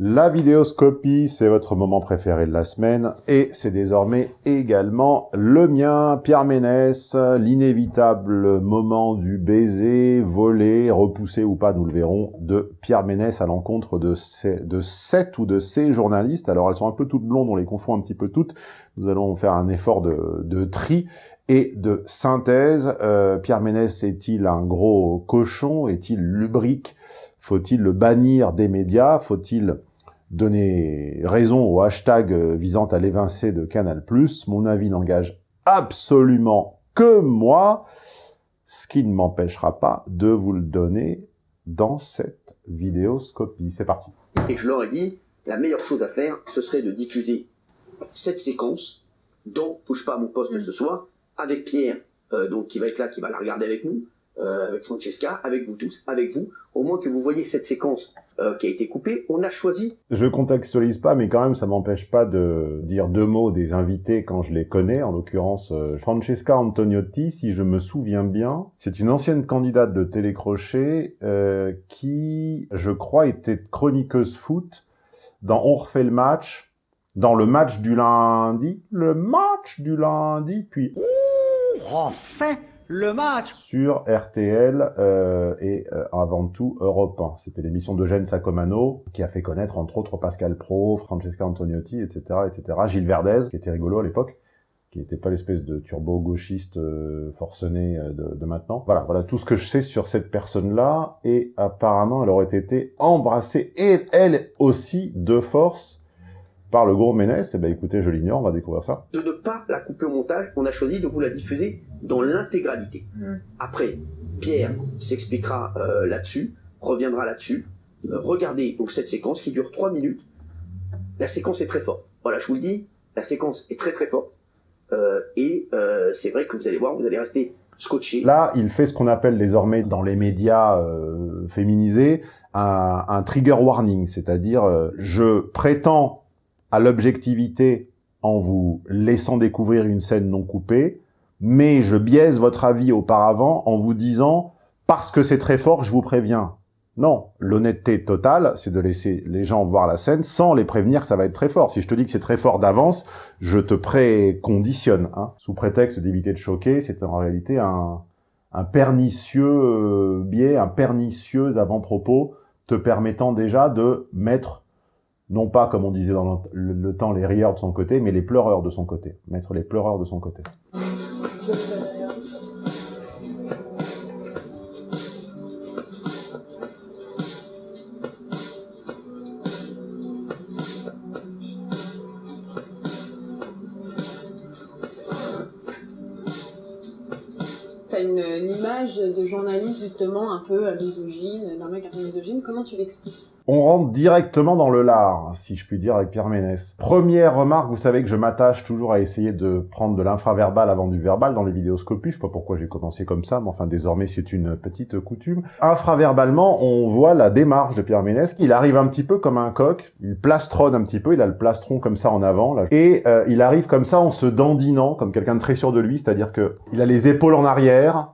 La vidéoscopie, c'est votre moment préféré de la semaine, et c'est désormais également le mien, Pierre Ménès, l'inévitable moment du baiser, volé, repoussé ou pas, nous le verrons, de Pierre Ménès à l'encontre de, de sept ou de ces journalistes. Alors elles sont un peu toutes blondes, on les confond un petit peu toutes, nous allons faire un effort de, de tri et de synthèse. Euh, Pierre Ménès est-il un gros cochon? Est-il lubrique? Faut-il le bannir des médias? Faut-il donner raison au hashtag euh, visant à l'évincer de Canal+. Mon avis n'engage absolument que moi, ce qui ne m'empêchera pas de vous le donner dans cette vidéoscopie. C'est parti. Et je leur ai dit, la meilleure chose à faire, ce serait de diffuser cette séquence dont Touche pas à mon poste ce soir, avec Pierre, euh, donc qui va être là, qui va la regarder avec nous, euh, avec Francesca, avec vous tous, avec vous, au moins que vous voyez cette séquence euh, qui a été coupée, on a choisi. Je contextualise pas, mais quand même, ça m'empêche pas de dire deux mots des invités quand je les connais, en l'occurrence euh, Francesca Antoniotti, si je me souviens bien. C'est une ancienne candidate de télécrochet qui, je crois, était chroniqueuse foot dans On refait le match, dans le match du lundi, le match du lundi, puis On refait le match sur RTL euh, et euh, avant tout Europe 1. C'était l'émission d'Eugène Sacomano qui a fait connaître entre autres Pascal Pro, Francesca Antoniotti, etc., etc. Gilles Verdez, qui était rigolo à l'époque, qui n'était pas l'espèce de turbo-gauchiste euh, forcené euh, de, de, maintenant. Voilà, voilà tout ce que je sais sur cette personne-là, et apparemment elle aurait été embrassée, et elle aussi, de force, par le gros Ménès, eh ben écoutez, je l'ignore, on va découvrir ça. De ne pas la couper au montage, on a choisi de vous la diffuser dans l'intégralité. Mm. Après, Pierre s'expliquera euh, là-dessus, reviendra là-dessus. Euh, regardez donc cette séquence qui dure 3 minutes. La séquence est très forte. Voilà, je vous le dis, la séquence est très très forte. Euh, et euh, c'est vrai que vous allez voir, vous allez rester scotché. Là, il fait ce qu'on appelle désormais dans les médias euh, féminisés un, un, trigger warning, c'est-à-dire euh, je prétends à l'objectivité en vous laissant découvrir une scène non coupée, mais je biaise votre avis auparavant en vous disant « parce que c'est très fort, je vous préviens ». Non, l'honnêteté totale, c'est de laisser les gens voir la scène sans les prévenir que ça va être très fort. Si je te dis que c'est très fort d'avance, je te préconditionne. Hein. Sous prétexte d'éviter de choquer, c'est en réalité un, un pernicieux euh, biais, un pernicieux avant-propos te permettant déjà de mettre non pas, comme on disait dans le, le, temps, les rieurs de son côté, mais les pleureurs de son côté. Mettre les pleureurs de son côté. 17. Journaliste justement d'un mec un peu misogyne, comment tu l'expliques? On rentre directement dans le lard, si je puis dire, avec Pierre Ménès. Première remarque, vous savez que je m'attache toujours à essayer de prendre de l'infraverbal avant du verbal dans les vidéoscopies. Je sais pas pourquoi j'ai commencé comme ça, mais enfin, désormais, c'est une petite coutume. Infraverbalement, on voit la démarche de Pierre Ménès. Il arrive un petit peu comme un coq. Il plastronne un petit peu. Il a le plastron comme ça en avant. Là. Et euh, il arrive comme ça en se dandinant, comme quelqu'un de très sûr de lui. C'est-à-dire que il a les épaules en arrière,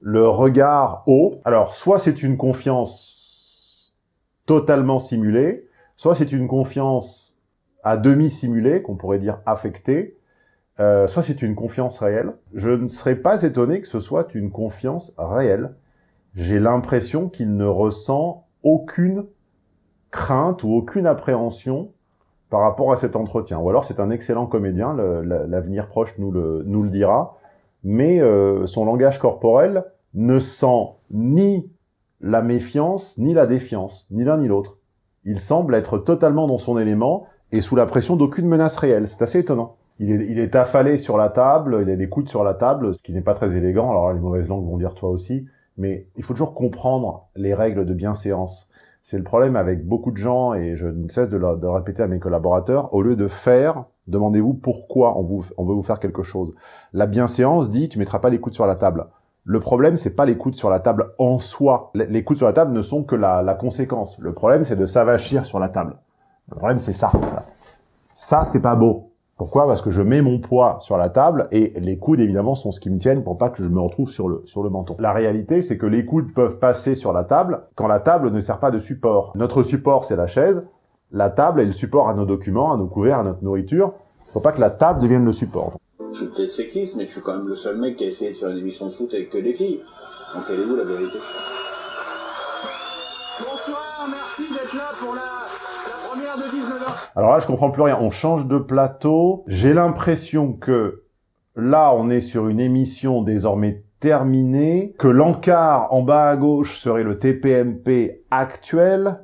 le regard haut. Alors, soit c'est une confiance totalement simulée, soit c'est une confiance à demi simulée, qu'on pourrait dire affectée, euh, soit c'est une confiance réelle. Je ne serais pas étonné que ce soit une confiance réelle. J'ai l'impression qu'il ne ressent aucune crainte ou aucune appréhension par rapport à cet entretien. Ou alors c'est un excellent comédien, l'avenir proche nous le, nous le dira, mais euh, son langage corporel ne sent ni la méfiance ni la défiance, ni l'un ni l'autre. Il semble être totalement dans son élément et sous la pression d'aucune menace réelle. C'est assez étonnant. Il est, il est, affalé sur la table, il a des coudes sur la table, ce qui n'est pas très élégant. Alors les mauvaises langues vont dire toi aussi, mais il faut toujours comprendre les règles de bienséance. C'est le problème avec beaucoup de gens, et je ne cesse de le, de répéter à mes collaborateurs, au lieu de faire, demandez-vous pourquoi on, vous, on veut vous faire quelque chose. La bienséance dit, tu mettras pas les coudes sur la table. Le problème, c'est pas les coudes sur la table en soi. Les coudes sur la table ne sont que la, la conséquence. Le problème, c'est de s'avachir sur la table. Le problème, c'est ça. Ça, c'est pas beau. Pourquoi? Parce que je mets mon poids sur la table et les coudes, évidemment, sont ce qui me tiennent pour pas que je me retrouve sur le, sur le menton. La réalité, c'est que les coudes peuvent passer sur la table quand la table ne sert pas de support. Notre support, c'est la chaise. La table est le support à nos documents, à nos couverts, à notre nourriture. Faut pas que la table devienne le support. Je suis peut-être sexiste, mais je suis quand même le seul mec qui a essayé de faire une émission de foot avec que des filles. Donc quelle est vous la vérité? Bonsoir, merci d'être là pour la, la première de 19h. Alors là, je comprends plus rien. On change de plateau. J'ai l'impression que là, on est sur une émission désormais terminée, que l'encart en bas à gauche serait le TPMP actuel.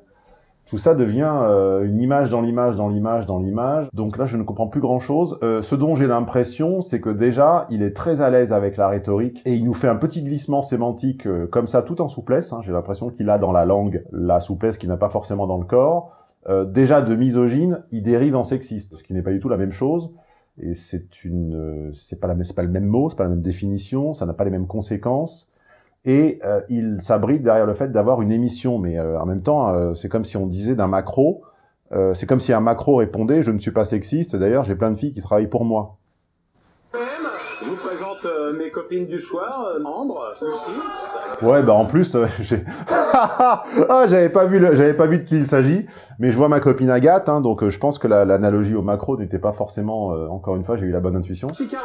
Tout ça devient euh, une image dans l'image, dans l'image, dans l'image. Donc là, je ne comprends plus grand-chose. Euh, ce dont j'ai l'impression, c'est que déjà, il est très à l'aise avec la rhétorique et il nous fait un petit glissement sémantique euh, comme ça, tout en souplesse. hein. J'ai l'impression qu'il a dans la langue la souplesse qu'il n'a pas forcément dans le corps. Euh, déjà de misogyne, il dérive en sexiste, ce qui n'est pas du tout la même chose. Et c'est une, euh, c'est pas la, c'est pas le même mot, c'est pas la même définition, ça n'a pas les mêmes conséquences. Et euh, il s'abrite derrière le fait d'avoir une émission, mais euh, en même temps, euh, c'est comme si on disait d'un macro, euh, c'est comme si un macro répondait « je ne suis pas sexiste, d'ailleurs j'ai plein de filles qui travaillent pour moi Je vous présente euh, mes copines du soir, euh, Ambre, Lucie. ». Ouais, bah en plus, euh, j'ai... ah, j'avais pas vu, le- j'avais pas vu de qui il s'agit, mais je vois ma copine Agathe, hein, donc euh, je pense que la- l'analogie au macro n'était pas forcément, euh, encore une fois, j'ai eu la bonne intuition. Chikawa,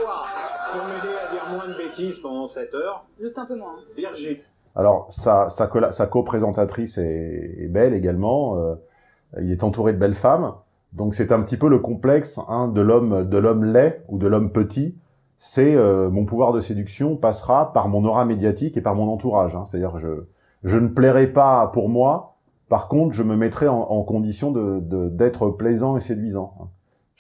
pour m'aider à moins de bêtises pendant cette heure. Juste un peu moins. Virgile. Alors, sa, sa, co-présentatrice est, est belle également. euh, il est entouré de belles femmes. Donc, c'est un petit peu le complexe hein, de l'homme de l'homme laid ou de l'homme petit. C'est euh, mon pouvoir de séduction passera par mon aura médiatique et par mon entourage. hein. C'est-à-dire, je je ne plairai pas pour moi. Par contre, je me mettrai en, en condition de de- d'être plaisant et séduisant.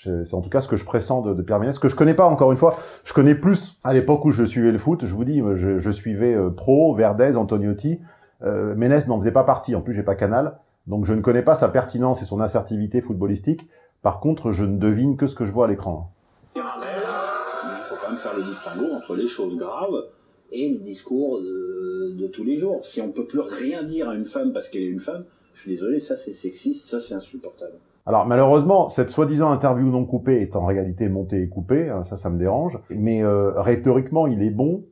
C'est en tout cas ce que je pressens de, de Pierre Ménès, que je connais pas encore une fois. Je connais plus à l'époque où je suivais le foot. Je vous dis, je, je suivais euh, Pro, Verdez, Antoniotti. Euh, Ménès n'en faisait pas partie. En plus, j'ai pas Canal, donc je ne connais pas sa pertinence et son assertivité footballistique. Par contre, je ne devine que ce que je vois à l'écran. Il faut quand même faire le distinguo entre les choses graves et le discours de, de tous les jours. Si on peut plus rien dire à une femme parce qu'elle est une femme, je suis désolé, ça c'est sexiste, ça c'est insupportable. Alors malheureusement, cette soi-disant interview non coupée est en réalité montée et coupée, hein, ça, ça me dérange. Mais euh, rhétoriquement, il est bon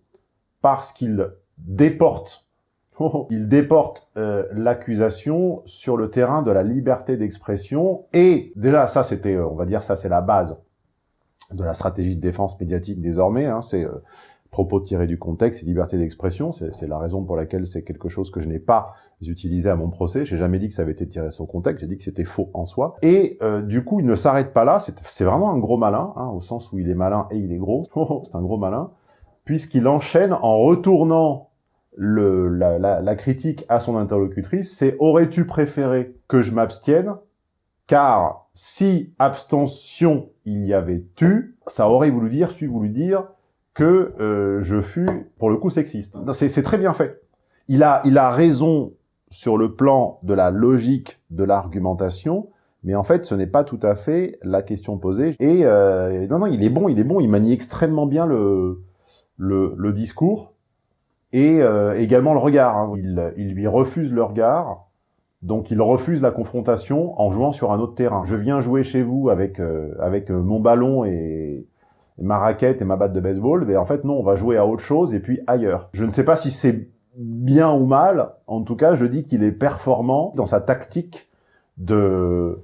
parce qu'il déporte, il déporte euh, l'accusation sur le terrain de la liberté d'expression. Et déjà, ça, c'était, euh, on va dire, ça, c'est la base de la stratégie de défense médiatique désormais. Hein, c'est propos tirés du contexte et liberté d'expression. C'est la raison pour laquelle c'est quelque chose que je n'ai pas utilisé à mon procès. J'ai jamais dit que ça avait été tiré son contexte. J'ai dit que c'était faux en soi. Et euh, du coup, il ne s'arrête pas là. C'est vraiment un gros malin, hein, au sens où il est malin et il est gros. c'est un gros malin, puisqu'il enchaîne en retournant le, la, la, critique à son interlocutrice. C'est aurais-tu préféré que je m'abstienne? Car si abstention il y avait eu, ça aurait voulu dire, su voulu dire que euh, je fus, pour le coup, sexiste. C'est très bien fait. Il a, il a raison sur le plan de la logique de l'argumentation, mais en fait, ce n'est pas tout à fait la question posée. Et euh, non, non, il est bon, il est bon, il manie extrêmement bien le, le, le discours et euh, également le regard. hein. Il, il lui refuse le regard, donc il refuse la confrontation en jouant sur un autre terrain. Je viens jouer chez vous avec euh, avec euh, mon ballon et ma raquette et ma batte de baseball, mais en fait non, on va jouer à autre chose et puis ailleurs. Je ne sais pas si c'est bien ou mal. En tout cas, je dis qu'il est performant dans sa tactique de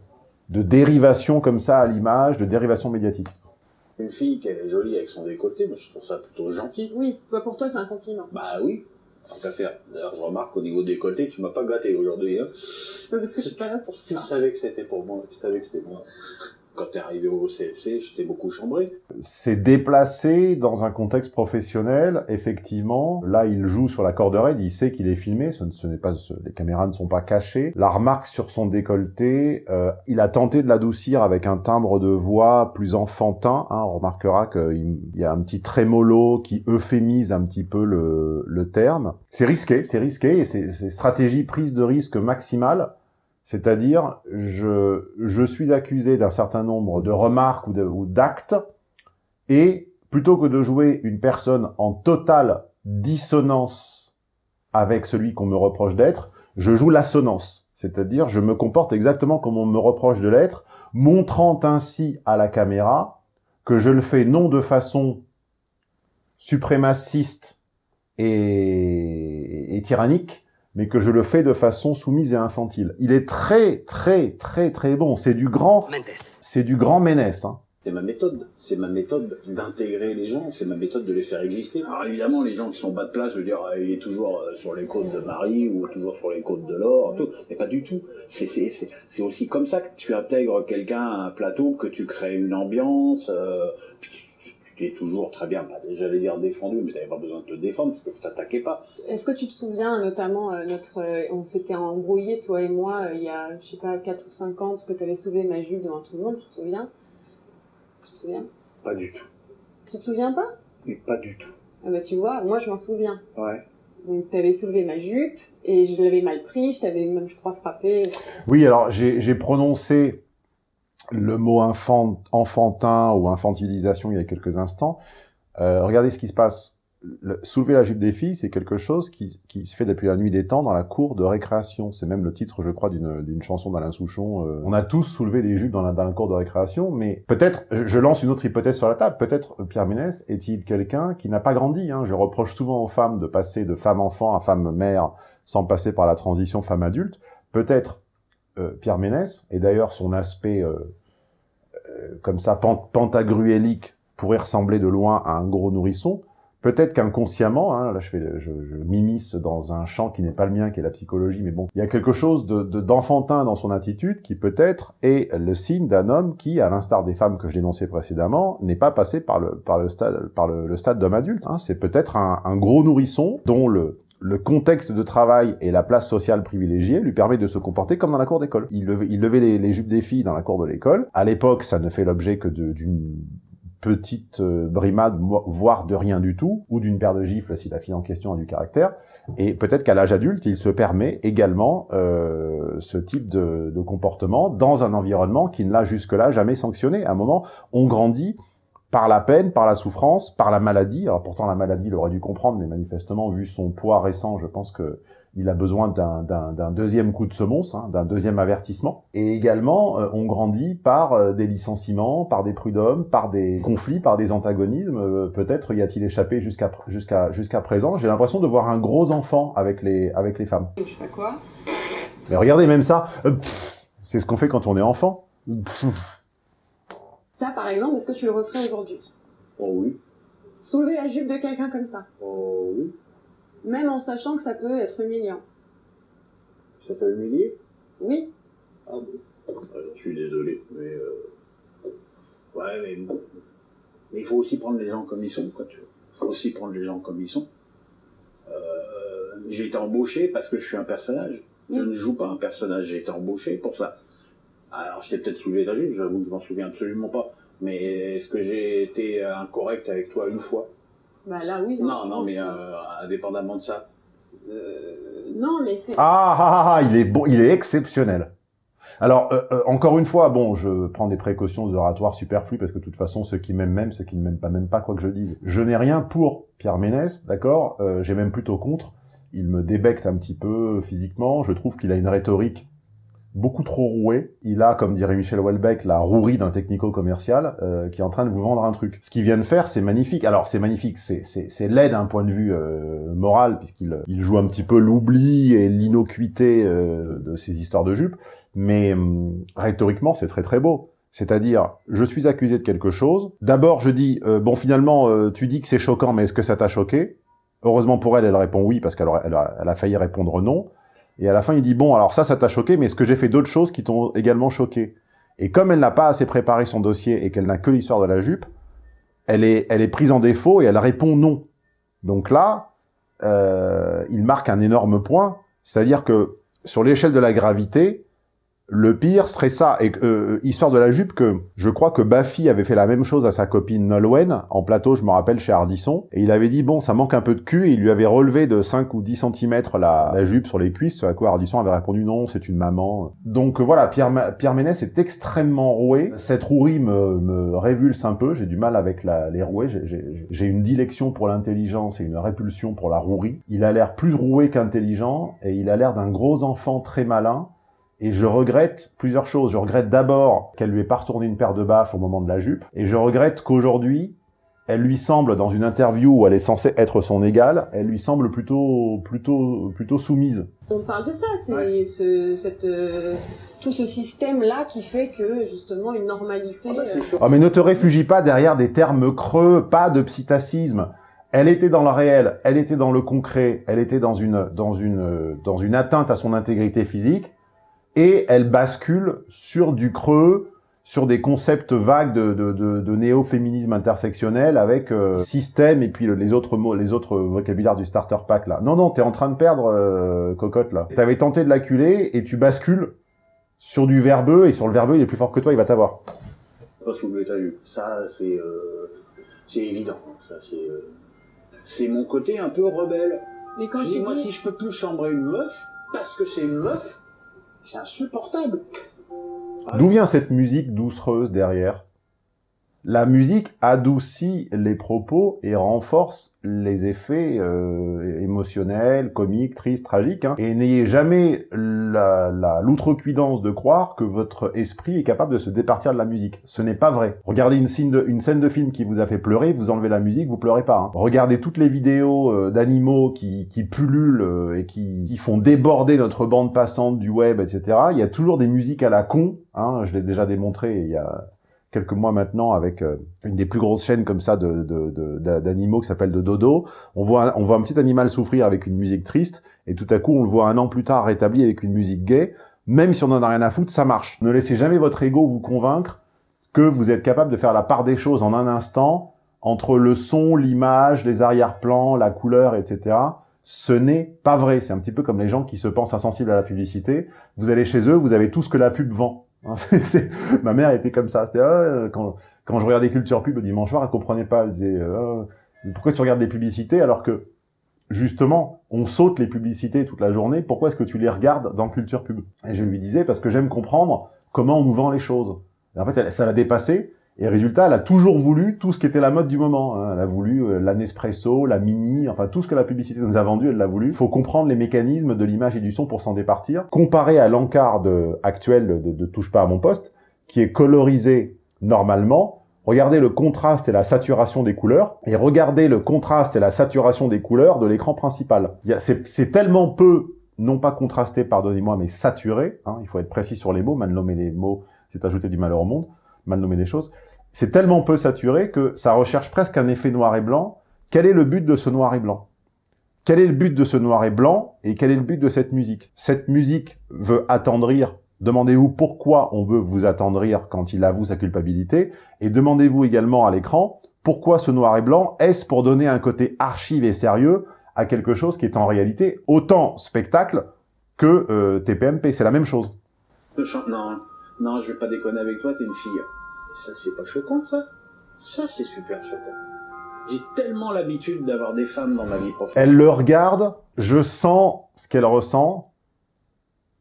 de dérivation comme ça à l'image, de dérivation médiatique. Une fille qui est jolie avec son décolleté, moi je trouve ça plutôt gentil. Oui, toi pour toi c'est un compliment. Bah oui, tant qu'à faire. D'ailleurs, je remarque au niveau décolleté, tu m'as pas gâté aujourd'hui. Hein. Parce que je suis pas là pour Tu ça. savais que c'était pour moi, tu savais que c'était moi. Quand t'es arrivé au CFC, je t'ai beaucoup chambré. C'est déplacé dans un contexte professionnel, effectivement. Là, il joue sur la corde raide, il sait qu'il est filmé, ce, ne- ce n'est pas, les caméras ne sont pas cachées. La remarque sur son décolleté, euh, il a tenté de l'adoucir avec un timbre de voix plus enfantin. Hein, on remarquera qu'il il y a un petit trémolo qui euphémise un petit peu le, terme. C'est risqué, c'est risqué, et c'est stratégie prise de risque maximale. C'est-à-dire, je, je suis accusé d'un certain nombre de remarques ou d'actes, et plutôt que de jouer une personne en totale dissonance avec celui qu'on me reproche d'être, je joue l'assonance. C'est-à-dire, je me comporte exactement comme on me reproche de l'être, montrant ainsi à la caméra que je le fais non de façon suprémaciste et, et tyrannique, mais que je le fais de façon soumise et infantile. Il est très, très, très, très bon. C'est du grand... C'est du grand Ménès. Hein. C'est ma méthode, c'est ma méthode d'intégrer les gens, c'est ma méthode de les faire exister. Alors évidemment, les gens qui sont bas de place, je veux dire, il est toujours euh, sur les côtes de Marie ou toujours sur les côtes de l'or, tout. mais pas du tout. C'est aussi comme ça que tu intègres quelqu'un à un plateau, que tu crées une ambiance. Euh, tu es toujours très bien, j'allais dire défendu, mais tu pas besoin de te défendre parce que tu t'attaquais pas. Est-ce que tu te souviens notamment euh, notre, on s'était embrouillé toi et moi il y a je sais pas 4 ou 5 ans parce que tu avais soulevé ma jupe devant tout le monde, tu te souviens? Tu te souviens? Pas du tout. Tu te souviens pas? Oui, pas du tout. Ah bah tu vois, moi je m'en souviens. Ouais. Donc t'avais soulevé ma jupe et je l'avais mal pris, je t'avais même, je crois, frappé. Oui, alors j'ai prononcé le mot enfant, enfantin ou infantilisation il y a quelques instants. Euh, regardez ce qui se passe soulever la jupe des filles, c'est quelque chose qui, qui, se fait depuis la nuit des temps dans la cour de récréation. C'est même le titre, je crois, d'une chanson d'Alain Souchon. Euh, on a tous soulevé des jupes dans la, dans la cour de récréation, mais peut-être, je, lance une autre hypothèse sur la table, peut-être Pierre Ménès est-il quelqu'un qui n'a pas grandi hein? Je reproche souvent aux femmes de passer de femme-enfant à femme-mère sans passer par la transition femme-adulte. Peut-être euh, Pierre Ménès, et d'ailleurs son aspect euh, euh comme ça pentagruélique pourrait ressembler de loin à un gros nourrisson, Peut-être qu'inconsciemment, hein, là je, fais, je, je m'immisce dans un champ qui n'est pas le mien, qui est la psychologie, mais bon, il y a quelque chose de d'enfantin dans son attitude qui peut-être est le signe d'un homme qui, à l'instar des femmes que je dénonçais précédemment, n'est pas passé par le par le stade par le, stade d'homme adulte. Hein. C'est peut-être un, un gros nourrisson dont le le contexte de travail et la place sociale privilégiée lui permet de se comporter comme dans la cour d'école. Il levait, il levait les, jupes des filles dans la cour de l'école. À l'époque, ça ne fait l'objet que d'une petite euh, brimade, voire de rien du tout, ou d'une paire de gifles si la fille en question a du caractère. Et peut-être qu'à l'âge adulte, il se permet également euh, ce type de, de, comportement dans un environnement qui ne l'a jusque-là jamais sanctionné. À un moment, on grandit par la peine, par la souffrance, par la maladie. Alors pourtant, la maladie, il aurait dû comprendre, mais manifestement, vu son poids récent, je pense que il a besoin d'un deuxième coup de semonce, hein, d'un deuxième avertissement. Et également, euh, on grandit par euh, des licenciements, par des prud'hommes, par des conflits, par des antagonismes. Euh, peut-être y a-t-il échappé jusqu'à jusqu'à jusqu'à présent. J'ai l'impression de voir un gros enfant avec les avec les femmes. Je fais quoi Mais regardez même ça. C'est ce qu'on fait quand on est enfant. Ça, par exemple, est-ce que tu le referais aujourd'hui? Oh oui. Soulever la jupe de quelqu'un comme ça Oh oui même en sachant que ça peut être humiliant. Ça fait humilier? Oui. Ah bon? Ah, J'en suis désolé, mais... Euh... Ouais, mais... Mais il faut aussi prendre les gens comme ils sont, quoi, tu vois. Il faut aussi prendre les gens comme ils sont. Euh... J'ai été embauché parce que je suis un personnage. Je ne joue pas un personnage, j'ai été embauché pour ça. Alors, je t'ai peut-être soulevé la juge, j'avoue que je m'en souviens absolument pas. Mais est-ce que j'ai été incorrect avec toi une fois? Bah là, oui. Non, non, mais euh, indépendamment de ça. Euh, non, mais c'est... Ah, ah, ah, ah, il est bon, il est exceptionnel. Alors, euh, euh, encore une fois, bon, je prends des précautions oratoires superflues parce que de toute façon, ceux qui m'aiment m'aiment, ceux qui ne m'aiment pas m'aiment pas, quoi que je dise. Je n'ai rien pour Pierre Ménès, d'accord? Euh, J'ai même plutôt contre. Il me débecte un petit peu physiquement. Je trouve qu'il a une rhétorique beaucoup trop roué. Il a, comme dirait Michel Houellebecq, la rouerie d'un technico-commercial euh, qui est en train de vous vendre un truc. Ce qu'il vient de faire, c'est magnifique. Alors, c'est magnifique, c'est laid d'un point de vue euh, moral, puisqu'il il joue un petit peu l'oubli et l'innocuité euh, de ces histoires de jupes, mais hum, rhétoriquement, c'est très très beau. C'est-à-dire, je suis accusé de quelque chose. D'abord, je dis, bon, finalement, tu dis que c'est choquant, mais est-ce que ça t'a choqué? Heureusement pour elle, elle répond oui, parce qu'elle elle a failli répondre non. Et à la fin, il dit, bon, alors ça, ça t'a choqué, mais est-ce que j'ai fait d'autres choses qui t'ont également choqué? Et comme elle n'a pas assez préparé son dossier et qu'elle n'a que l'histoire de la jupe, elle est, elle est prise en défaut et elle répond non. Donc là, euh, il marque un énorme point, c'est-à-dire que sur l'échelle de la gravité, le pire serait ça, et euh, histoire de la jupe, que je crois que Baffy avait fait la même chose à sa copine Nolwenn, en plateau, je me rappelle, chez Ardisson, et il avait dit, bon, ça manque un peu de cul, et il lui avait relevé de 5 ou 10 cm la, jupe sur les cuisses, à quoi Ardisson avait répondu, non, c'est une maman. Donc voilà, Pierre, Ménès est extrêmement roué, cette rouerie me, me révulse un peu, j'ai du mal avec la, les roués, j'ai une dilection pour l'intelligence et une répulsion pour la rouerie. Il a l'air plus roué qu'intelligent, et il a l'air d'un gros enfant très malin, et je regrette plusieurs choses. Je regrette d'abord qu'elle lui ait pas retourné une paire de baffes au moment de la jupe. Et je regrette qu'aujourd'hui, elle lui semble, dans une interview où elle est censée être son égale, elle lui semble plutôt, plutôt, plutôt soumise. On parle de ça, c'est ce, cette, euh, tout ce système-là qui fait que, justement, une normalité... Bah. Oh, mais ne te réfugie pas derrière des termes creux, pas de psittacisme. Elle était dans le réel, elle était dans le concret, elle était dans une, dans une, dans une atteinte à son intégrité physique, et elle bascule sur du creux, sur des concepts vagues de, de, de, de néo-féminisme intersectionnel avec euh, système et puis le- les autres mots, les autres vocabulaires du starter pack là. Non, non, t'es en train de perdre, euh, cocotte là. T'avais tenté de l'acculer et tu bascules sur du verbeux et sur le verbeux il est plus fort que toi, il va t'avoir. Pas sous le étage. Ça, c'est euh, c'est évident. Ça, c'est euh, c'est mon côté un peu rebelle. Mais quand je dis, moi, si je peux plus chambrer une meuf, parce que c'est une meuf, c'est insupportable. D'où vient cette musique doucereuse derrière? La musique adoucit les propos et renforce les effets euh, émotionnels, comiques, tristes, tragiques. hein. Et n'ayez jamais la- la- l'outrecuidance de croire que votre esprit est capable de se départir de la musique. Ce n'est pas vrai. Regardez une scène, de, film qui vous a fait pleurer, vous enlevez la musique, vous pleurez pas. hein. Regardez toutes les vidéos euh, d'animaux qui, qui pullulent euh, et qui, qui font déborder notre bande passante du web, etc. Il y a toujours des musiques à la con. Hein, je l'ai déjà démontré il y a quelques mois maintenant avec euh, une des plus grosses chaînes comme ça de de- de- d'animaux qui s'appelle de Dodo. On voit, on voit un petit animal souffrir avec une musique triste et tout à coup on le voit un an plus tard rétabli avec une musique gay. Même si on en a rien à foutre, ça marche. Ne laissez jamais votre ego vous convaincre que vous êtes capable de faire la part des choses en un instant entre le son, l'image, les arrière-plans, la couleur, etc. Ce n'est pas vrai. C'est un petit peu comme les gens qui se pensent insensibles à la publicité. Vous allez chez eux, vous avez tout ce que la pub vend. Ma mère était comme ça. C'était ah, euh, quand, quand je regardais Culture Pub le dimanche soir, elle comprenait pas. Elle disait euh, Mais pourquoi tu regardes des publicités alors que justement on saute les publicités toute la journée Pourquoi est-ce que tu les regardes dans Culture Pub? Et je lui disais parce que j'aime comprendre comment on nous vend les choses. En fait, elle- ça l'a dépassé. Et résultat, elle a toujours voulu tout ce qui était la mode du moment. hein. Elle a voulu euh, la Nespresso, la Mini, enfin tout ce que la publicité nous a vendu, elle l'a voulu. Faut comprendre les mécanismes de l'image et du son pour s'en départir. Comparé à l'encart de- actuel de, de Touche pas à mon poste, qui est colorisé normalement, regardez le contraste et la saturation des couleurs, et regardez le contraste et la saturation des couleurs de l'écran principal. C'est tellement peu, non pas contrasté, pardonnez-moi, mais saturé, hein, il faut être précis sur les mots, mal nommer les mots, c'est ajouter du malheur au monde, mal nommer les choses, c'est tellement peu saturé que ça recherche presque un effet noir et blanc. Quel est le but de ce noir et blanc? Quel est le but de ce noir et blanc et quel est le but de cette musique? Cette musique veut attendrir. Demandez-vous pourquoi on veut vous attendrir quand il avoue sa culpabilité et demandez-vous également à l'écran pourquoi ce noir et blanc Est-ce pour donner un côté archive et sérieux à quelque chose qui est en réalité autant spectacle que euh, TPMP C'est la même chose. Non, non, je vais pas déconner avec toi, t'es une fille. Ça, c'est pas choquant, ça. Ça, c'est super choquant. J'ai tellement l'habitude d'avoir des femmes dans ma vie professionnelle. Elle le regarde, je sens ce qu'elle ressent,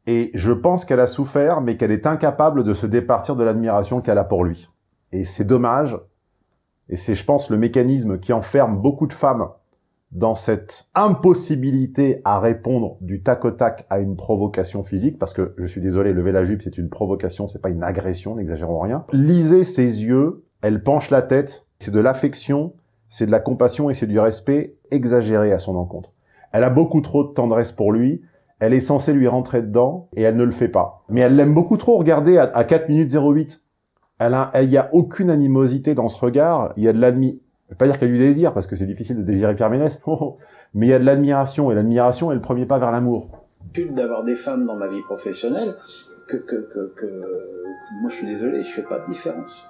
et je pense qu'elle a souffert, mais qu'elle est incapable de se départir de l'admiration qu'elle a pour lui. Et c'est dommage, et c'est, je pense, le mécanisme qui enferme beaucoup de femmes dans cette impossibilité à répondre du tac au tac à une provocation physique, parce que, je suis désolé, lever la jupe, c'est une provocation, c'est pas une agression, n'exagérons rien. Lisez ses yeux, elle penche la tête, c'est de l'affection, c'est de la compassion et c'est du respect exagéré à son encontre. Elle a beaucoup trop de tendresse pour lui, elle est censée lui rentrer dedans, et elle ne le fait pas. Mais elle l'aime beaucoup trop, regardez, à, à 4 minutes 08. Elle a, il y a aucune animosité dans ce regard, il y a de l'admi... Je vais pas dire qu'il y a du désir, parce que c'est difficile de désirer Pierre Ménès, mais il y a de l'admiration, et l'admiration est le premier pas vers l'amour. d'avoir des femmes dans ma vie professionnelle que, que, que, que- moi je suis désolé, je fais pas de différence.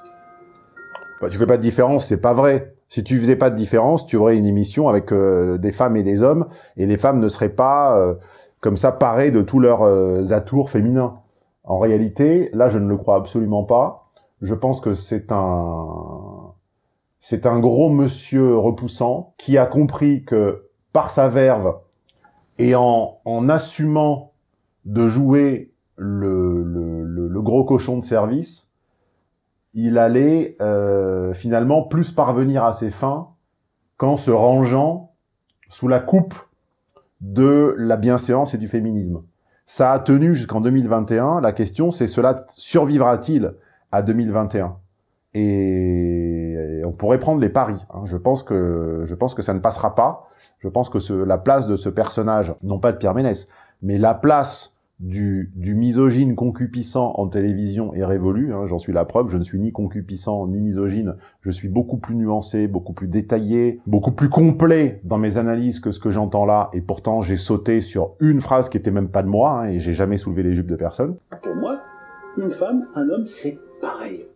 Bah, tu fais pas de différence, c'est pas vrai. Si tu faisais pas de différence, tu aurais une émission avec euh, des femmes et des hommes, et les femmes ne seraient pas euh, comme ça parées de tous leurs euh, atours féminins. En réalité, là, je ne le crois absolument pas. Je pense que c'est un c'est un gros monsieur repoussant qui a compris que par sa verve et en, en assumant de jouer le, le, le, gros cochon de service, il allait euh, finalement plus parvenir à ses fins qu'en se rangeant sous la coupe de la bienséance et du féminisme. Ça a tenu jusqu'en 2021. La question, c'est cela survivra-t-il à 2021 Et on pourrait prendre les paris. Hein. Je pense que je pense que ça ne passera pas. Je pense que ce, la place de ce personnage, non pas de Pierre Ménès, mais la place du, du misogyne concupissant en télévision est révolue. Hein, J'en suis la preuve. Je ne suis ni concupissant ni misogyne. Je suis beaucoup plus nuancé, beaucoup plus détaillé, beaucoup plus complet dans mes analyses que ce que j'entends là. Et pourtant, j'ai sauté sur une phrase qui était même pas de moi hein, et j'ai jamais soulevé les jupes de personne. Pour moi, une femme, un homme, c'est pareil.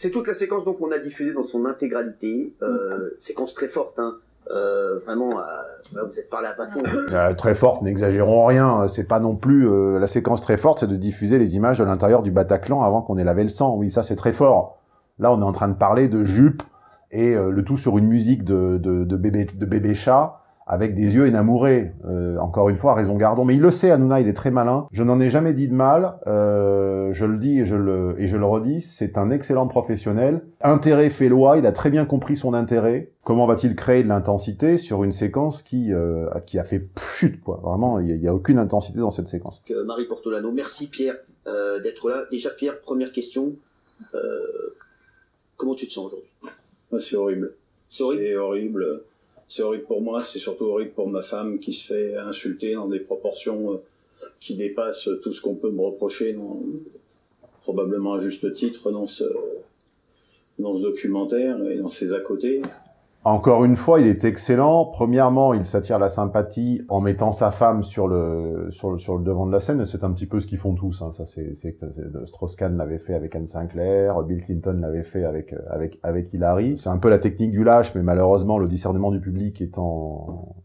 C'est toute la séquence donc qu'on a diffusée dans son intégralité, euh, séquence très forte, hein. Euh, vraiment, euh, vous êtes parlé à bâton. Euh, très forte, n'exagérons rien. C'est pas non plus euh, la séquence très forte, c'est de diffuser les images de l'intérieur du Bataclan avant qu'on ait lavé le sang. Oui, ça c'est très fort. Là, on est en train de parler de jupe et euh, le tout sur une musique de, de, de bébé de bébé chat avec des yeux énamourés. Euh, encore une fois, raison gardons. Mais il le sait, Hanouna, il est très malin. Je n'en ai jamais dit de mal. Euh, je le dis et je le, et je le redis. C'est un excellent professionnel. Intérêt fait loi. Il a très bien compris son intérêt. Comment va-t-il créer de l'intensité sur une séquence qui, euh, qui a fait chute, quoi. Vraiment, il n'y a, a, aucune intensité dans cette séquence. Euh, Marie Portolano, merci Pierre euh, d'être là. Déjà, Pierre, première question. Euh, comment tu te sens aujourd'hui? C'est horrible? C'est horrible. C'est horrible pour moi, c'est surtout horrible pour ma femme qui se fait insulter dans des proportions euh, qui dépassent tout ce qu'on peut me reprocher, dans, probablement à juste titre, dans ce, dans ce documentaire et dans ses à côté. Encore une fois, il est excellent. Premièrement, il s'attire la sympathie en mettant sa femme sur le devant de la scène. C'est un petit peu ce qu'ils font tous. Hein. Ça, c'est Strauss-Kahn l'avait fait avec Anne Sinclair, Bill Clinton l'avait fait avec avec avec Hillary. C'est un peu la technique du lâche, mais malheureusement, le discernement du public étant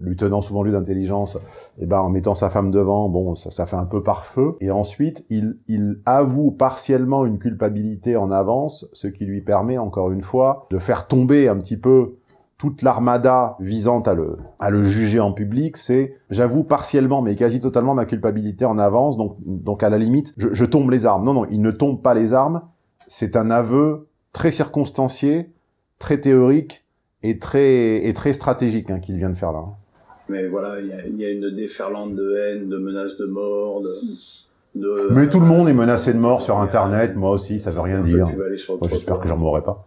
lui tenant souvent lui d'intelligence, et eh ben en mettant sa femme devant, bon, ça, ça fait un peu par feu. Et ensuite, il, il avoue partiellement une culpabilité en avance, ce qui lui permet, encore une fois, de faire tomber un petit peu toute l'armada visant à le, à le juger en public, c'est j'avoue partiellement, mais quasi totalement ma culpabilité en avance, donc, donc à la limite, je, je tombe les armes. Non, non, il ne tombe pas les armes, c'est un aveu très circonstancié, très théorique et très, et très stratégique hein, qu'il vient de faire là. Mais voilà, il y, y a, une déferlante de haine, de menaces de mort, de... de Mais tout le monde est menacé de mort sur Internet, moi aussi, ça veut rien dire. J'espère que j'en mourrai pas.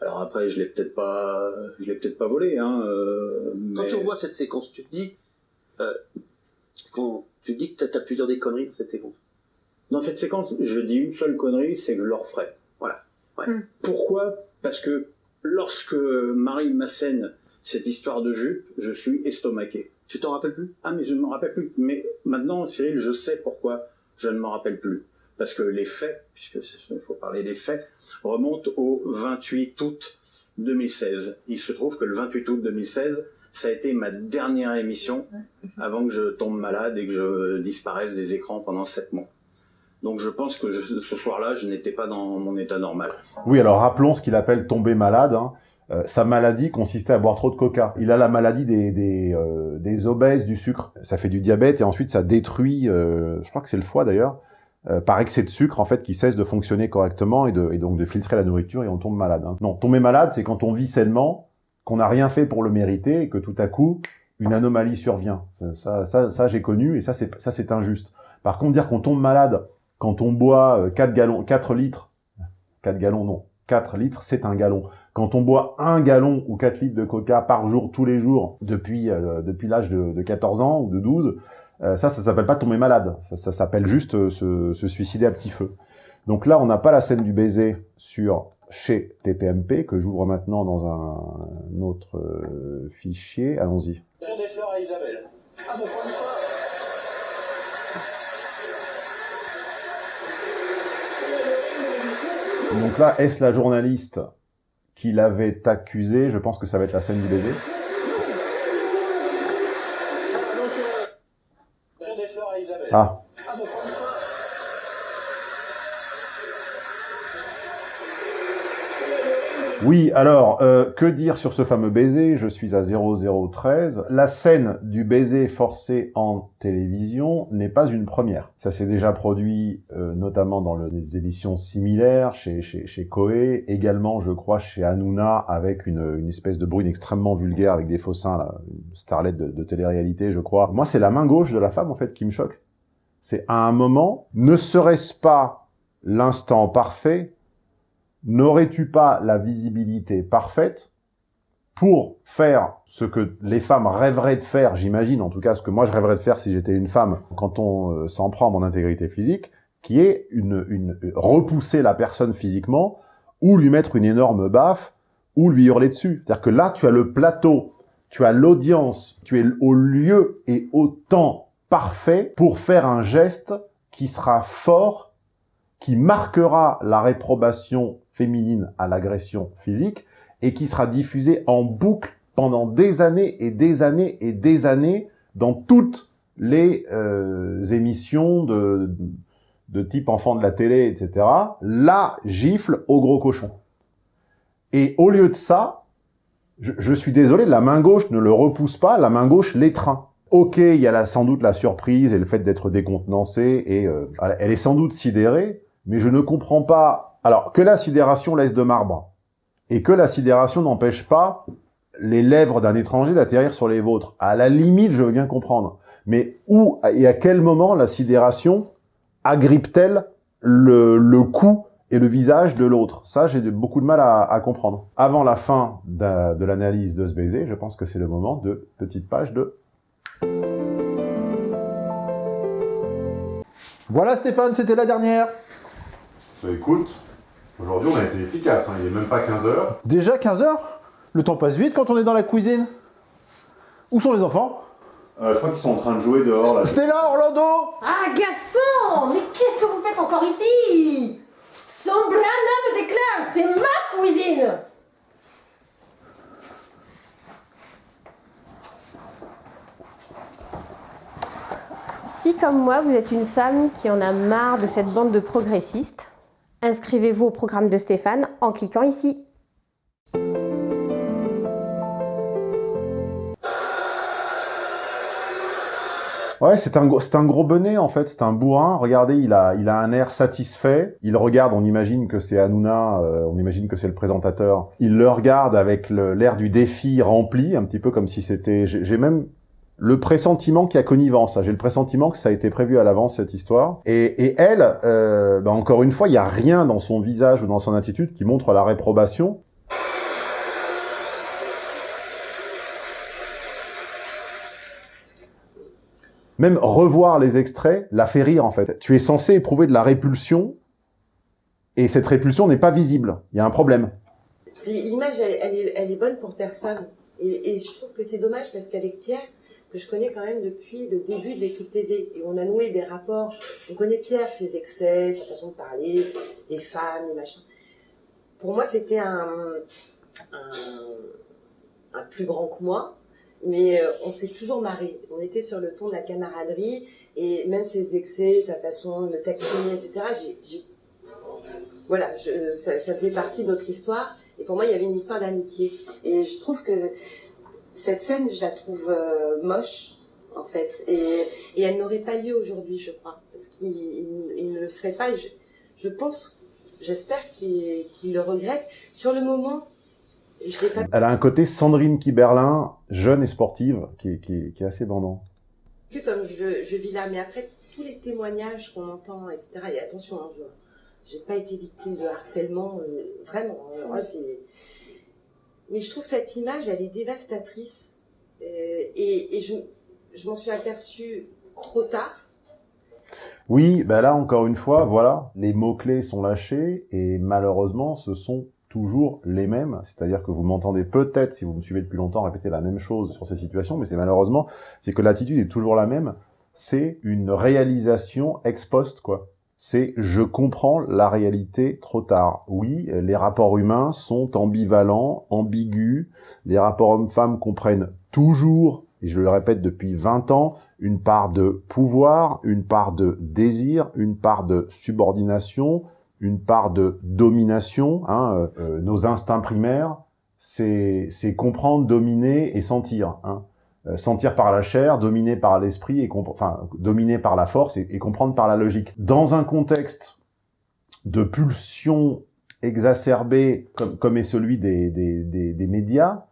Alors après, je l'ai peut-être pas, je l'ai peut-être pas volé, hein. Euh, mais... Quand tu revois cette séquence, tu te dis, euh, quand tu te dis que t'as pu dire des conneries dans cette séquence. Dans cette séquence, je dis une seule connerie, c'est que je le referai. Voilà. Ouais. Hmm. Pourquoi? Parce que lorsque Marie Massène cette histoire de jupe, je suis estomaqué. Tu t'en rappelles plus? Ah mais je ne m'en rappelle plus. Mais maintenant, Cyril, je sais pourquoi je ne m'en rappelle plus. Parce que les faits, puisque il faut parler des faits, remontent au 28 août 2016. Il se trouve que le 28 août 2016, ça a été ma dernière émission avant que je tombe malade et que je disparaisse des écrans pendant sept mois. Donc je pense que je, ce soir-là, je n'étais pas dans mon état normal. Oui, alors rappelons ce qu'il appelle tomber malade. Hein. Euh, sa maladie consistait à boire trop de coca. Il a la maladie des, des, euh, des, obèses du sucre. Ça fait du diabète et ensuite ça détruit, euh, je crois que c'est le foie d'ailleurs, euh, par excès de sucre en fait qui cesse de fonctionner correctement et, de, et donc de filtrer la nourriture et on tombe malade. Hein. Non, tomber malade c'est quand on vit sainement, qu'on n'a rien fait pour le mériter et que tout à coup une anomalie survient. Ça, ça, ça, ça j'ai connu et ça c'est ça c'est injuste. Par contre dire qu'on tombe malade quand on boit 4 gallons, 4 litres, 4 gallons non, 4 litres c'est un gallon. Quand on boit un gallon ou 4 litres de coca par jour, tous les jours, depuis, euh, depuis l'âge de, de, 14 ans ou de 12, euh, ça, ça s'appelle pas tomber malade. Ça, ça s'appelle juste euh, se, se, suicider à petit feu. Donc là, on n'a pas la scène du baiser sur chez TPMP, que j'ouvre maintenant dans un, un autre euh, fichier. Allons-y. des fleurs à Isabelle. Ah, bon, pour une fois. Donc là, est-ce la journaliste qui l'avait accusé. Je pense que ça va être la scène du baiser. Ah. Oui, alors, euh, que dire sur ce fameux baiser? Je suis à 0013. La scène du baiser forcé en télévision n'est pas une première. Ça s'est déjà produit euh, notamment dans des éditions similaires chez, chez, chez Koei, également, je crois, chez Hanouna, avec une, une espèce de brune extrêmement vulgaire avec des faux seins, là, une starlette de, de télé-réalité, je crois. Moi, c'est la main gauche de la femme, en fait, qui me choque. C'est à un moment, ne serait-ce pas l'instant parfait n'aurais-tu pas la visibilité parfaite pour faire ce que les femmes rêveraient de faire, j'imagine, en tout cas ce que moi je rêverais de faire si j'étais une femme, quand on euh, s'en prend à mon intégrité physique, qui est une, une, repousser la personne physiquement, ou lui mettre une énorme baffe, ou lui hurler dessus. C'est-à-dire que là, tu as le plateau, tu as l'audience, tu es au lieu et au temps parfait pour faire un geste qui sera fort, qui marquera la réprobation féminine à l'agression physique, et qui sera diffusé en boucle pendant des années et des années et des années dans toutes les euh, émissions de, de type enfant de la télé, etc. La gifle au gros cochon. Et au lieu de ça, je, suis désolé, la main gauche ne le repousse pas, la main gauche l'étreint. Ok, il y a sans doute la surprise et le fait d'être décontenancé, et euh, elle est sans doute sidérée, mais je ne comprends pas... Alors, que la sidération laisse de marbre, et que la sidération n'empêche pas les lèvres d'un étranger d'atterrir sur les vôtres. À la limite, je veux bien comprendre. Mais où et à quel moment la sidération agrippe-t-elle le, cou et le visage de l'autre? Ça, j'ai beaucoup de mal à, comprendre. Avant la fin de l'analyse de ce baiser, je pense que c'est le moment de petite page de... Voilà Stéphane, c'était la dernière. Bah, écoute, Aujourd'hui, on a été efficace, hein. il n'est même pas 15 heures. Déjà 15 heures? Le temps passe vite quand on est dans la cuisine. Où sont les enfants? Euh, Je crois qu'ils sont en train de jouer dehors. Là. Stella, Orlando Ah, garçon Mais qu'est-ce que vous faites encore ici? Son blâme me déclare, c'est ma cuisine Si, comme moi, vous êtes une femme qui en a marre de cette bande de progressistes, Inscrivez-vous au programme de Stéphane en cliquant ici. Ouais, c'est un, un gros bonnet en fait, c'est un bourrin. Regardez, il a, il a un air satisfait. Il regarde, on imagine que c'est Hanouna, euh, on imagine que c'est le présentateur. Il le regarde avec l'air du défi rempli, un petit peu comme si c'était... J'ai même le pressentiment qu'il y a connivence. J'ai le pressentiment que ça a été prévu à l'avance, cette histoire. Et, elle, euh, bah, encore une fois, il n'y a rien dans son visage ou dans son attitude qui montre la réprobation. Même revoir les extraits la fait rire, en fait. Tu es censé éprouver de la répulsion, et cette répulsion n'est pas visible. Il y a un problème. L'image, elle, est bonne pour personne. Et, et je trouve que c'est dommage parce qu'avec Pierre, que je connais quand même depuis le début de l'équipe TV. Et on a noué des rapports. On connaît Pierre, ses excès, sa façon de parler, des femmes, des machins. Pour moi, c'était un, plus grand que moi. Mais euh, on s'est toujours marré. On était sur le ton de la camaraderie. Et même ses excès, sa façon de taquiner, etc. Voilà, ça, ça fait partie de notre histoire. Et pour moi, il y avait une histoire d'amitié. Et je trouve que cette scène, je la trouve euh, moche, en fait. Et, et elle n'aurait pas lieu aujourd'hui, je crois. Parce qu'il ne le ferait pas. je, je pense, j'espère qu'il le regrette. Sur le moment, je l'ai pas... Elle a un côté Sandrine Kiberlin, jeune et sportive, qui, qui, qui est assez bandant. Comme je, je vis là, mais après, tous les témoignages qu'on entend, etc., et attention, hein, je n'ai pas été victime de harcèlement, euh, vraiment. Hein, mais je trouve cette image, elle est dévastatrice. Euh, et, je, m'en suis aperçue trop tard. Oui, ben là, encore une fois, voilà, les mots-clés sont lâchés et malheureusement, ce sont toujours les mêmes. C'est-à-dire que vous m'entendez peut-être, si vous me suivez depuis longtemps, répéter la même chose sur ces situations, mais c'est malheureusement, c'est que l'attitude est toujours la même. C'est une réalisation ex post, quoi c'est je comprends la réalité trop tard. Oui, les rapports humains sont ambivalents, ambigus. Les rapports hommes-femmes comprennent toujours, et je le répète depuis 20 ans, une part de pouvoir, une part de désir, une part de subordination, une part de domination. Hein, euh, euh, nos instincts primaires, c'est comprendre, dominer et sentir. Hein. Euh, sentir par la chair, dominer par l'esprit, et enfin dominer par la force et, comprendre par la logique. Dans un contexte de pulsion exacerbée comme, comme est celui des, des, des, médias,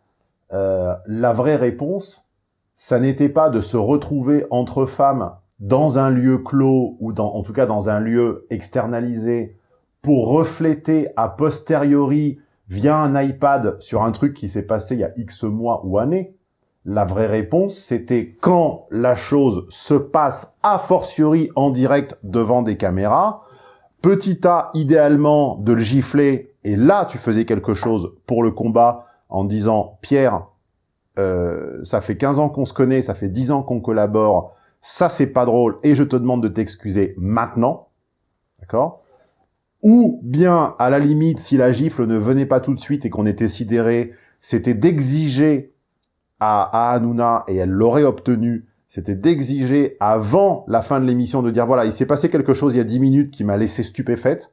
euh, la vraie réponse, ça n'était pas de se retrouver entre femmes dans un lieu clos ou dans, en tout cas dans un lieu externalisé pour refléter a posteriori via un iPad sur un truc qui s'est passé il y a X mois ou années La vraie réponse, c'était quand la chose se passe a fortiori en direct devant des caméras, petit a, idéalement, de le gifler, et là, tu faisais quelque chose pour le combat en disant « Pierre, euh, ça fait 15 ans qu'on se connaît, ça fait 10 ans qu'on collabore, ça c'est pas drôle, et je te demande de t'excuser maintenant. » D'accord? Ou bien, à la limite, si la gifle ne venait pas tout de suite et qu'on était sidéré, c'était d'exiger à, à Hanouna, et elle l'aurait obtenu, c'était d'exiger avant la fin de l'émission de dire, voilà, il s'est passé quelque chose il y a 10 minutes qui m'a laissé stupéfaite,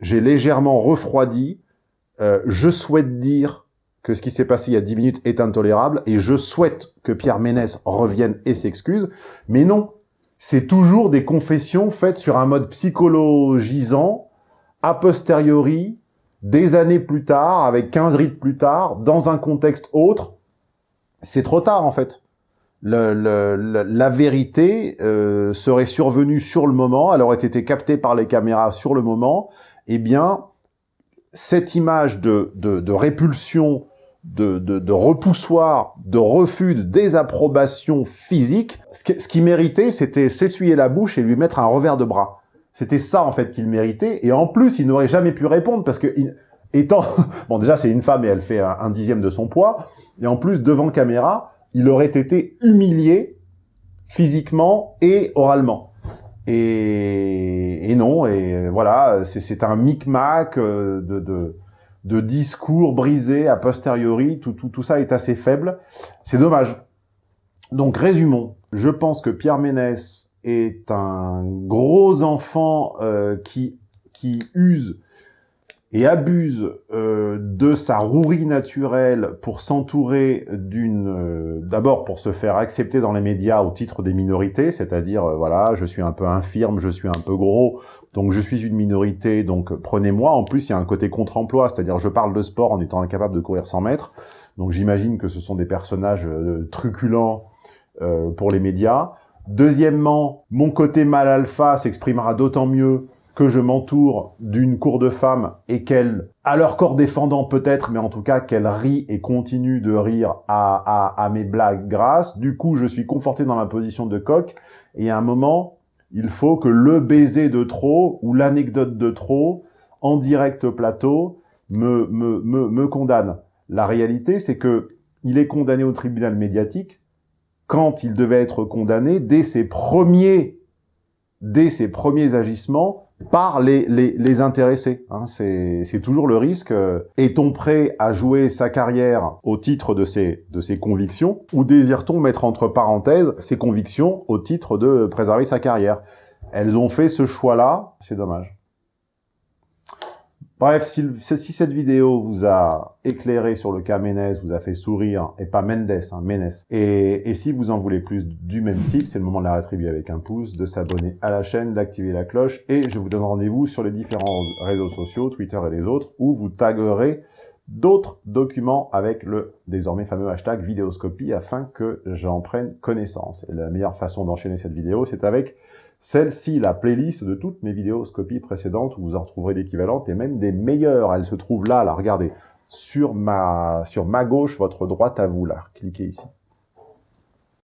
j'ai légèrement refroidi, euh, je souhaite dire que ce qui s'est passé il y a 10 minutes est intolérable, et je souhaite que Pierre Ménès revienne et s'excuse, mais non, c'est toujours des confessions faites sur un mode psychologisant, a posteriori, des années plus tard, avec 15 rites plus tard, dans un contexte autre. C'est trop tard, en fait. Le, le, la vérité euh, serait survenue sur le moment, elle aurait été captée par les caméras sur le moment, eh bien, cette image de, de, de répulsion de, de, de, repoussoir, de refus, de désapprobation physique, ce, qui méritait, c'était s'essuyer la bouche et lui mettre un revers de bras. C'était ça, en fait, qu'il méritait. Et en plus, il n'aurait jamais pu répondre parce que, étant... bon, déjà, c'est une femme et elle fait un, dixième de son poids. Et en plus, devant caméra, il aurait été humilié physiquement et oralement. Et, et non, et voilà, c'est un micmac euh, de... de de discours brisés a posteriori, tout, tout, tout ça est assez faible. C'est dommage. Donc résumons. Je pense que Pierre Ménès est un gros enfant euh, qui, qui use et abuse euh, de sa rouerie naturelle pour s'entourer d'une... Euh, d'abord pour se faire accepter dans les médias au titre des minorités, c'est-à-dire, euh, voilà, je suis un peu infirme, je suis un peu gros, donc je suis une minorité, donc prenez-moi. En plus, il y a un côté contre-emploi, c'est-à-dire je parle de sport en étant incapable de courir 100 mètres, donc j'imagine que ce sont des personnages truculents pour les médias. Deuxièmement, mon côté mal alpha s'exprimera d'autant mieux que je m'entoure d'une cour de femmes et qu'elles, à leur corps défendant peut-être, mais en tout cas qu'elles rient et continuent de rire à, à, mes blagues grasses. Du coup, je suis conforté dans ma position de coq et à un moment, il faut que le baiser de trop ou l'anecdote de trop, en direct plateau, me, me, me, me condamne. La réalité, c'est que il est condamné au tribunal médiatique quand il devait être condamné dès ses premiers, dès ses premiers agissements par les, les, les intéressés. Hein. C'est toujours le risque. Est-on prêt à jouer sa carrière au titre de ses, de ses convictions ou désire-t-on mettre entre parenthèses ses convictions au titre de préserver sa carrière? Elles ont fait ce choix-là, c'est dommage. Bref, si, cette vidéo vous a éclairé sur le cas Ménès, vous a fait sourire, et pas Mendes, hein, Ménès, et, et, si vous en voulez plus du même type, c'est le moment de la rétribuer avec un pouce, de s'abonner à la chaîne, d'activer la cloche, et je vous donne rendez-vous sur les différents réseaux sociaux, Twitter et les autres, où vous taguerez d'autres documents avec le désormais fameux hashtag vidéoscopie afin que j'en prenne connaissance. Et la meilleure façon d'enchaîner cette vidéo, c'est avec celle-ci, la playlist de toutes mes vidéos scopies précédentes, où vous en retrouverez l'équivalente et même des meilleures. Elle se trouve là, là, regardez, sur ma, sur ma gauche, votre droite à vous, là. Cliquez ici.